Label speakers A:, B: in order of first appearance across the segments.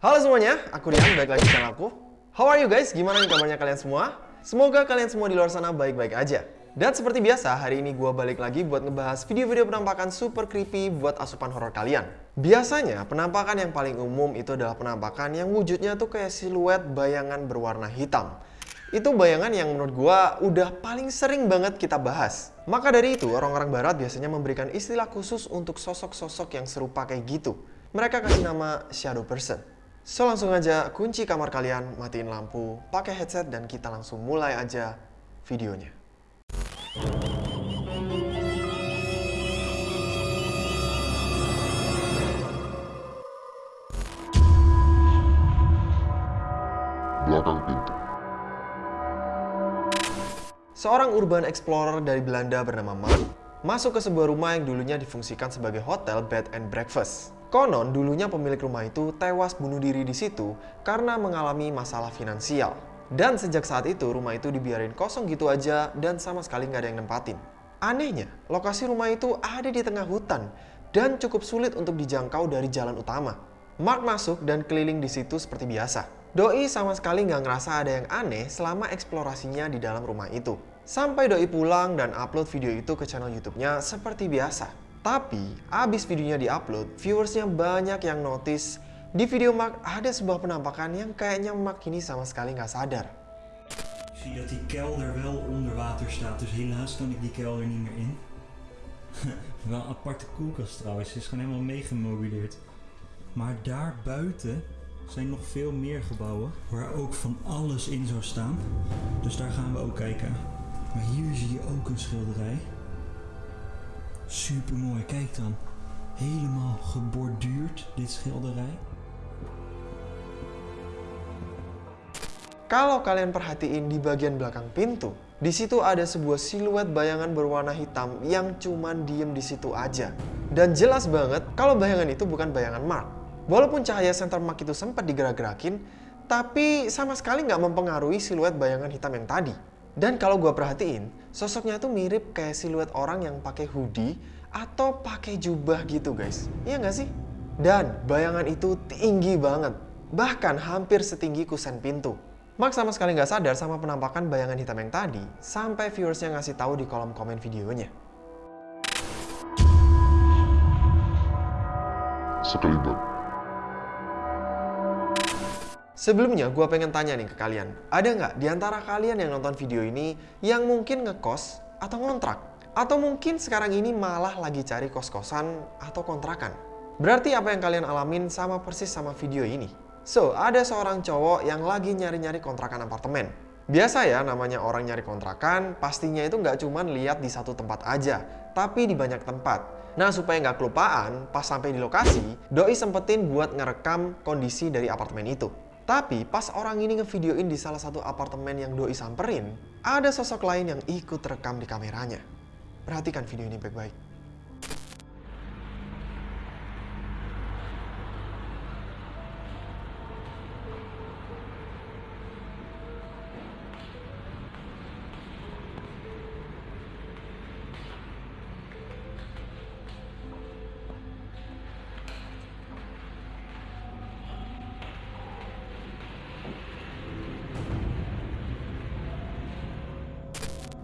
A: Halo semuanya, aku Rian, balik lagi di channel aku. How are you guys? Gimana nih kabarnya kalian semua? Semoga kalian semua di luar sana baik-baik aja. Dan seperti biasa, hari ini gue balik lagi buat ngebahas video-video penampakan super creepy buat asupan horor kalian. Biasanya, penampakan yang paling umum itu adalah penampakan yang wujudnya tuh kayak siluet bayangan berwarna hitam. Itu bayangan yang menurut gue udah paling sering banget kita bahas. Maka dari itu, orang-orang barat biasanya memberikan istilah khusus untuk sosok-sosok yang serupa kayak gitu. Mereka kasih nama shadow person. So langsung aja kunci kamar kalian, matiin lampu, pakai headset dan kita langsung mulai aja videonya.
B: belakang pintu.
A: Seorang urban explorer dari Belanda bernama Mark masuk ke sebuah rumah yang dulunya difungsikan sebagai hotel bed and breakfast. Konon dulunya pemilik rumah itu tewas bunuh diri di situ karena mengalami masalah finansial. Dan sejak saat itu rumah itu dibiarin kosong gitu aja dan sama sekali nggak ada yang nempatin. Anehnya, lokasi rumah itu ada di tengah hutan dan cukup sulit untuk dijangkau dari jalan utama. Mark masuk dan keliling di situ seperti biasa. Doi sama sekali nggak ngerasa ada yang aneh selama eksplorasinya di dalam rumah itu. Sampai Doi pulang dan upload video itu ke channel YouTube-nya seperti biasa. Tapi, abis videonya diupload, viewersnya banyak yang notice di video Mark ada sebuah penampakan yang kayaknya Mark ini sama sekali nggak sadar.
C: Zie dat die kelder wel onder water staat, dus helaas kan ik die kelder niet meer in. wel een aparte koelkast trouwens, ze is gewoon helemaal meegemobileerd. Maar daar buiten zijn nog veel meer gebouwen waar ook van alles in zou staan. Dus daar gaan we ook kijken. Maar hier zie je ook een schilderij. Super mooi, kijk dan. Helemaal geborduurd, dit schilderij.
A: Kalau kalian perhatiin di bagian belakang pintu, di situ ada sebuah siluet bayangan berwarna hitam yang cuman diem di situ aja. Dan jelas banget kalau bayangan itu bukan bayangan Mark. Walaupun cahaya center Mark itu sempat digerak-gerakin, tapi sama sekali nggak mempengaruhi siluet bayangan hitam yang tadi. Dan kalau gue perhatiin, sosoknya tuh mirip kayak siluet orang yang pakai hoodie atau pakai jubah gitu guys. Iya nggak sih? Dan bayangan itu tinggi banget, bahkan hampir setinggi kusen pintu. Mark sama sekali nggak sadar sama penampakan bayangan hitam yang tadi, sampai viewersnya ngasih tahu di kolom komen videonya.
B: Sekelibat.
A: Sebelumnya, gue pengen tanya nih ke kalian. Ada nggak di antara kalian yang nonton video ini yang mungkin ngekos atau ngontrak? Atau mungkin sekarang ini malah lagi cari kos-kosan atau kontrakan? Berarti apa yang kalian alamin sama persis sama video ini? So, ada seorang cowok yang lagi nyari-nyari kontrakan apartemen. Biasa ya namanya orang nyari kontrakan, pastinya itu nggak cuman lihat di satu tempat aja, tapi di banyak tempat. Nah, supaya nggak kelupaan, pas sampai di lokasi, Doi sempetin buat ngerekam kondisi dari apartemen itu. Tapi pas orang ini ngevideoin di salah satu apartemen yang Doi samperin, ada sosok lain yang ikut rekam di kameranya. Perhatikan video ini baik-baik.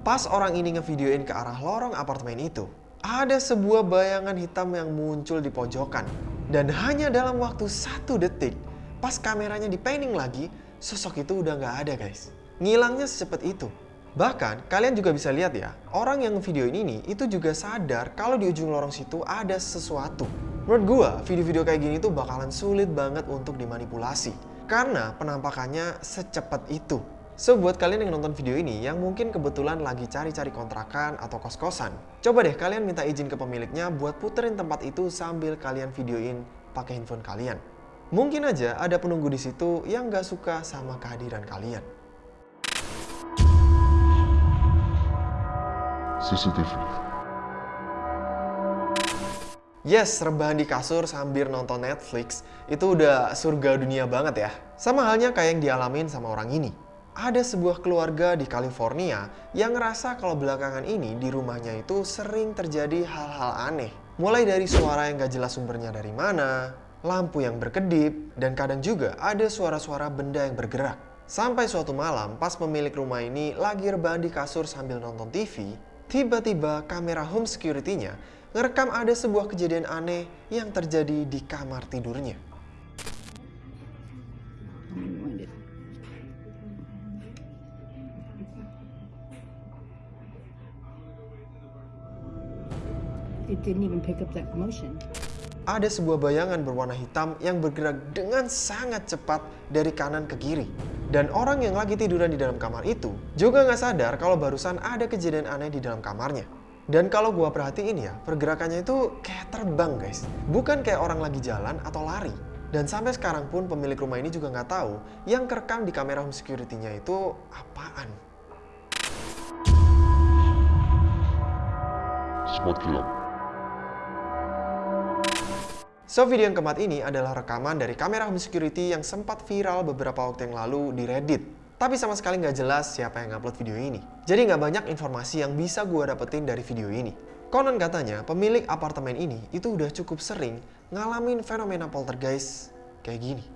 A: Pas orang ini ngevideoin ke arah lorong apartemen itu, ada sebuah bayangan hitam yang muncul di pojokan. Dan hanya dalam waktu satu detik, pas kameranya dipanning lagi, sosok itu udah nggak ada guys. Ngilangnya secepat itu. Bahkan, kalian juga bisa lihat ya, orang yang ngevideoin ini itu juga sadar kalau di ujung lorong situ ada sesuatu. Menurut gua, video-video kayak gini tuh bakalan sulit banget untuk dimanipulasi. Karena penampakannya secepat itu. So, buat kalian yang nonton video ini yang mungkin kebetulan lagi cari-cari kontrakan atau kos-kosan, coba deh kalian minta izin ke pemiliknya buat puterin tempat itu sambil kalian videoin pakai handphone kalian. Mungkin aja ada penunggu di situ yang gak suka sama kehadiran kalian.
B: CCTV.
A: Yes, rebahan di kasur sambil nonton Netflix itu udah surga dunia banget ya. Sama halnya kayak yang dialamin sama orang ini. Ada sebuah keluarga di California yang ngerasa kalau belakangan ini di rumahnya itu sering terjadi hal-hal aneh. Mulai dari suara yang gak jelas sumbernya dari mana, lampu yang berkedip, dan kadang juga ada suara-suara benda yang bergerak. Sampai suatu malam, pas pemilik rumah ini lagi rebahan di kasur sambil nonton TV, tiba-tiba kamera home security-nya ngerekam ada sebuah kejadian aneh yang terjadi di kamar tidurnya.
D: Didn't even pick up that motion.
A: Ada sebuah bayangan berwarna hitam yang bergerak dengan sangat cepat dari kanan ke kiri. Dan orang yang lagi tiduran di dalam kamar itu juga nggak sadar kalau barusan ada kejadian aneh di dalam kamarnya. Dan kalau gua perhatiin ya, pergerakannya itu kayak terbang guys. Bukan kayak orang lagi jalan atau lari. Dan sampai sekarang pun pemilik rumah ini juga nggak tahu yang kerekam di kamera home security-nya itu apaan.
B: Smart kilang.
A: So, video yang keempat ini adalah rekaman dari kamera home security yang sempat viral beberapa waktu yang lalu di Reddit. Tapi sama sekali nggak jelas siapa yang upload video ini. Jadi nggak banyak informasi yang bisa gue dapetin dari video ini. Konon katanya, pemilik apartemen ini itu udah cukup sering ngalamin fenomena poltergeist kayak gini.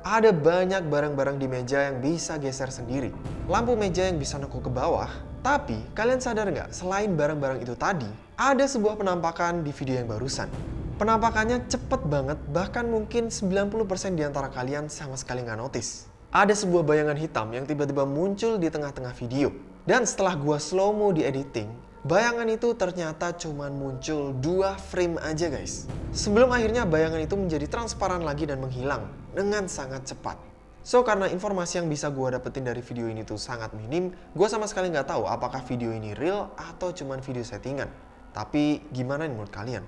A: Ada banyak barang-barang di meja yang bisa geser sendiri. Lampu meja yang bisa nekuk ke bawah. Tapi, kalian sadar nggak, selain barang-barang itu tadi, ada sebuah penampakan di video yang barusan. Penampakannya cepet banget, bahkan mungkin 90% di antara kalian sama sekali nggak notice. Ada sebuah bayangan hitam yang tiba-tiba muncul di tengah-tengah video. Dan setelah gua slow-mo di editing, bayangan itu ternyata cuman muncul dua frame aja guys. Sebelum akhirnya bayangan itu menjadi transparan lagi dan menghilang dengan sangat cepat. So, karena informasi yang bisa gue dapetin dari video ini tuh sangat minim, gue sama sekali nggak tahu apakah video ini real atau cuman video settingan. Tapi, gimana nih menurut kalian?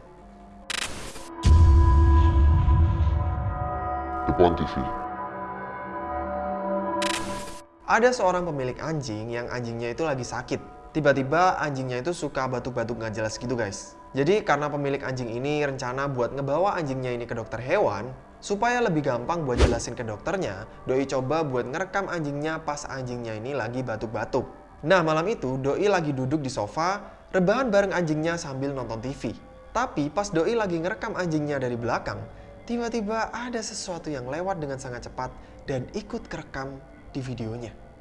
B: Depan TV.
A: Ada seorang pemilik anjing yang anjingnya itu lagi sakit. Tiba-tiba anjingnya itu suka batuk-batuk nggak jelas gitu guys. Jadi karena pemilik anjing ini rencana buat ngebawa anjingnya ini ke dokter hewan, supaya lebih gampang buat jelasin ke dokternya, Doi coba buat ngerekam anjingnya pas anjingnya ini lagi batuk-batuk. Nah malam itu Doi lagi duduk di sofa, rebahan bareng anjingnya sambil nonton TV. Tapi pas Doi lagi ngerekam anjingnya dari belakang, tiba-tiba ada sesuatu yang lewat dengan sangat cepat dan ikut kerekam di videonya.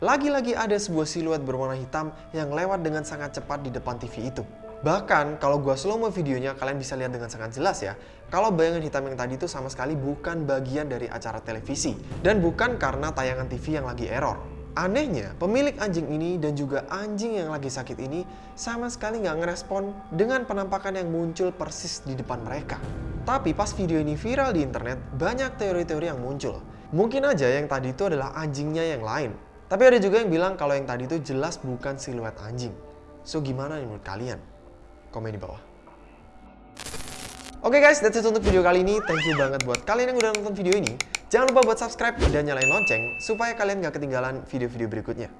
A: Lagi-lagi ada sebuah siluet berwarna hitam yang lewat dengan sangat cepat di depan TV itu. Bahkan kalau gua slow mo videonya kalian bisa lihat dengan sangat jelas ya. Kalau bayangan hitam yang tadi itu sama sekali bukan bagian dari acara televisi. Dan bukan karena tayangan TV yang lagi error. Anehnya, pemilik anjing ini dan juga anjing yang lagi sakit ini sama sekali nggak ngerespon dengan penampakan yang muncul persis di depan mereka. Tapi pas video ini viral di internet, banyak teori-teori yang muncul. Mungkin aja yang tadi itu adalah anjingnya yang lain, tapi ada juga yang bilang kalau yang tadi itu jelas bukan siluet anjing. So gimana nih menurut kalian? Komen di bawah. Oke okay guys, that's it untuk video kali ini. Thank you banget buat kalian yang udah nonton video ini. Jangan lupa buat subscribe dan nyalain lonceng supaya kalian gak ketinggalan video-video berikutnya.